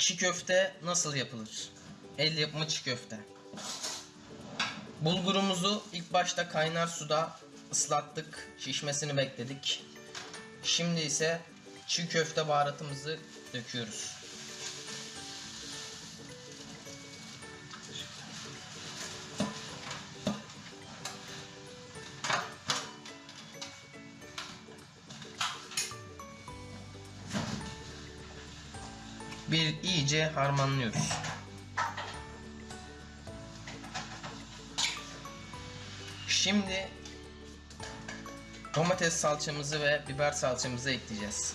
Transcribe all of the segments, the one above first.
Çiğ köfte nasıl yapılır? El yapımı çiğ köfte. Bulgurumuzu ilk başta kaynar suda ıslattık, şişmesini bekledik. Şimdi ise çiğ köfte baharatımızı döküyoruz. Bir iyice harmanlıyoruz. Şimdi domates salçamızı ve biber salçamızı ekleyeceğiz.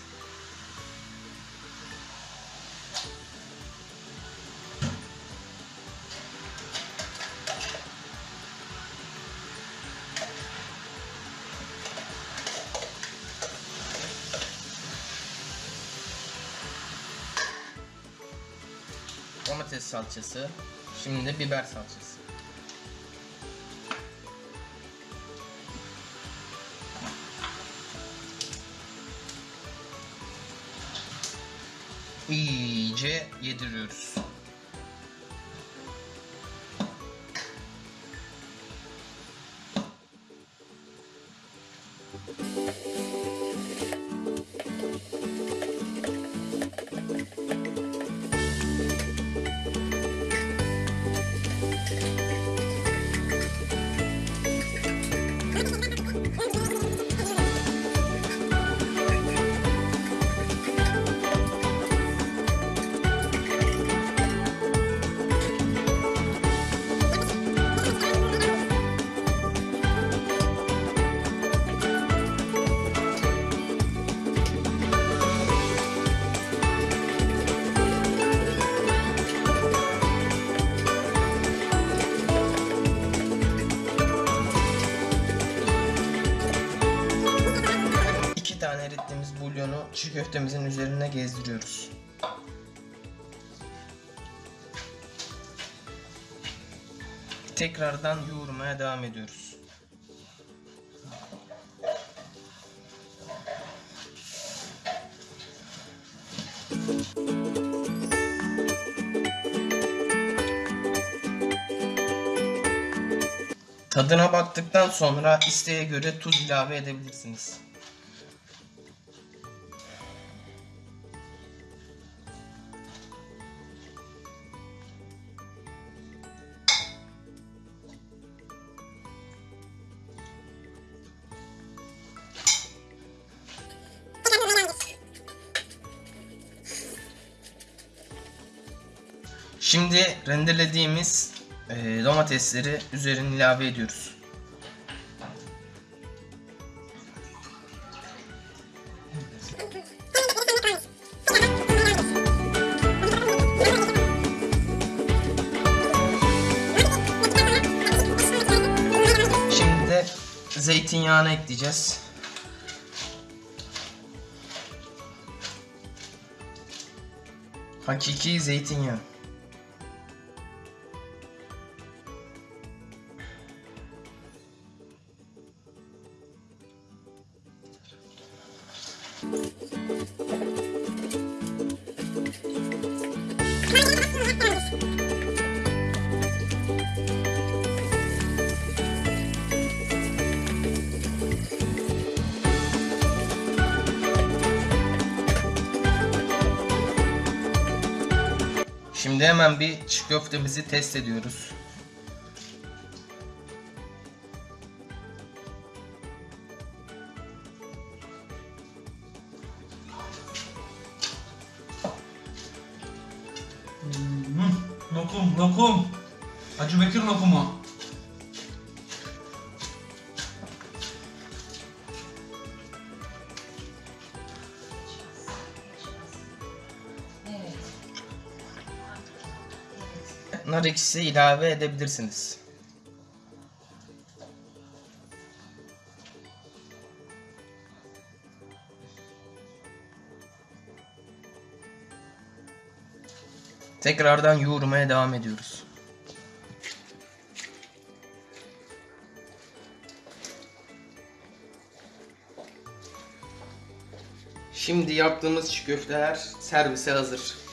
Domates salçası, şimdi de biber salçası. iyice yediriyoruz. Tane erittiğimiz bulyonu çiğ köftemizin üzerine gezdiriyoruz. Tekrardan yoğurmaya devam ediyoruz. Tadına baktıktan sonra isteğe göre tuz ilave edebilirsiniz. Şimdi rendelediğimiz e, domatesleri üzerine ilave ediyoruz. Şimdi de zeytinyağını ekleyeceğiz. Hakiki zeytinyağı. Şimdi hemen bir çiğ köftemizi test ediyoruz. Hmm, lokum, lokum. Hacı Bekir lokumu. Nar ekşisi ilave edebilirsiniz. Tekrardan yoğurmaya devam ediyoruz. Şimdi yaptığımız çiğ köfteler servise hazır.